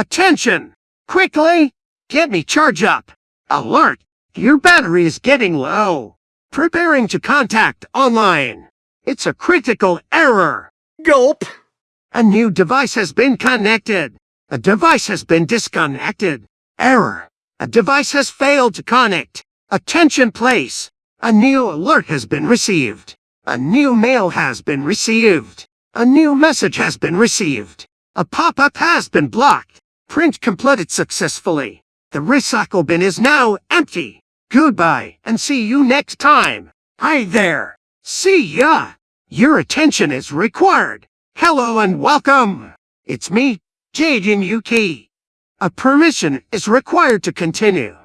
Attention! Quickly! Get me charge up! Alert! Your battery is getting low. Preparing to contact online. It's a critical error. Gulp. A new device has been connected. A device has been disconnected. Error. A device has failed to connect. Attention please. A new alert has been received. A new mail has been received. A new message has been received. A pop-up has been blocked. Print completed successfully. The recycle bin is now empty. Goodbye and see you next time. Hi there. See ya. Your attention is required. Hello and welcome. It's me, Jaden Yuki. A permission is required to continue.